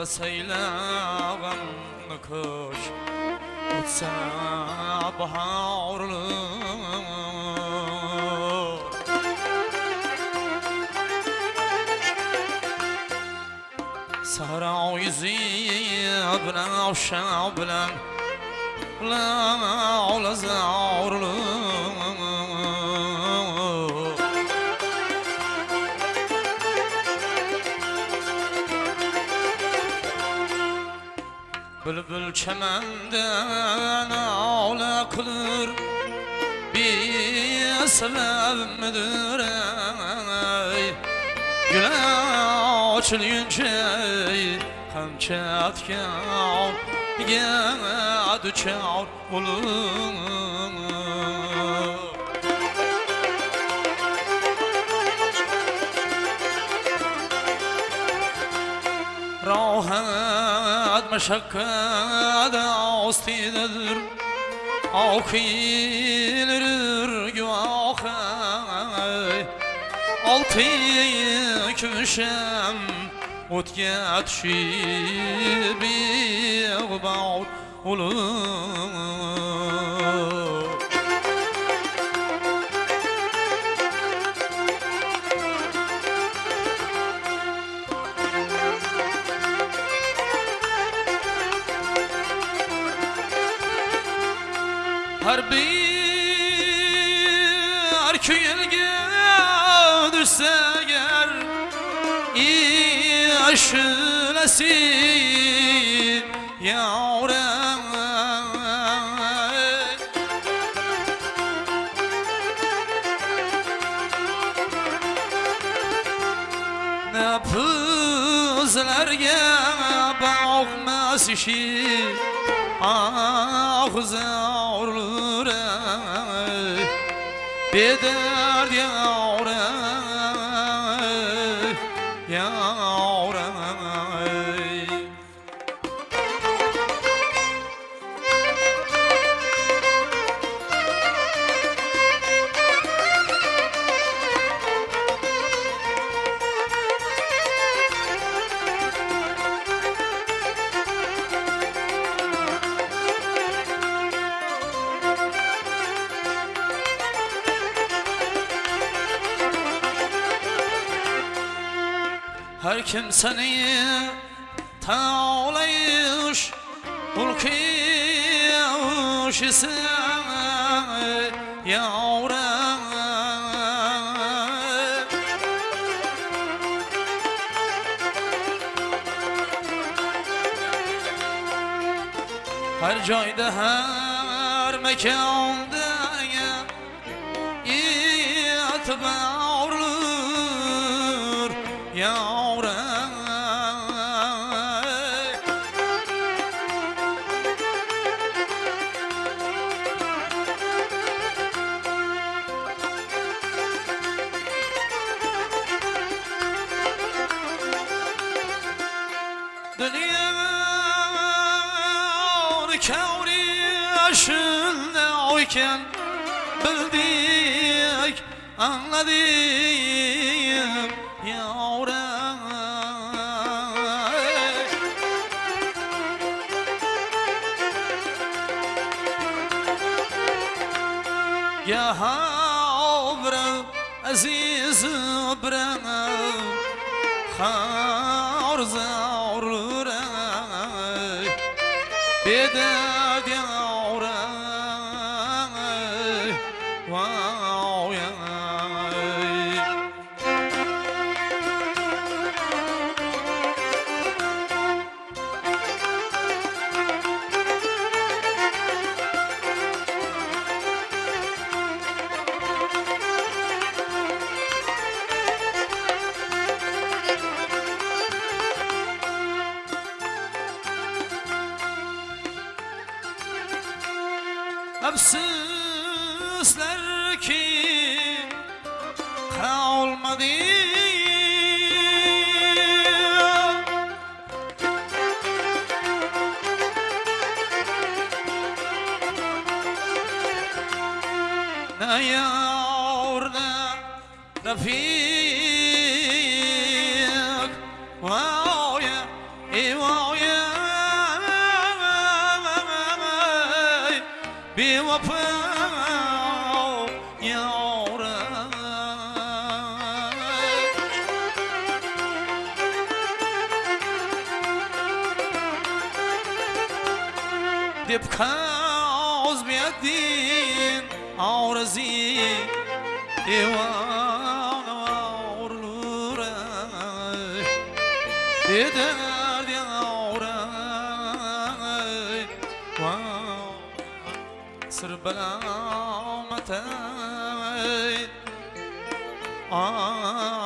Beseylağım kuş Utsa baharlı Sahra yüzü bilen avşa bilen La ola zaurlu Bülbül çemenden ağla kılır Bir sebebimdir ey. Güle açılınca Hem çatkan Ya düşer olur meşakkat astidir Akilir güvahı Altı köşem Utget şibi Bağ ulum Her bir köyelge düşse eğer yaşılasın yavrum. Ne pızlarga bakmaz işi Ah zavrur Bederd yavrum Yavrum Her kim seni tavlayış Ulkiyuş ise yavrum. Her joyda her mekanda itibarlır kavri yaşında oyken bildik anladım yavrum. Ya obra aziz obra ha orza orza 别的爱好 Afsuslar ki Ne yar ne Rafik Wow دبکه از بیادین آرزی ایوان آرلوره دیدن Sır belamatay Av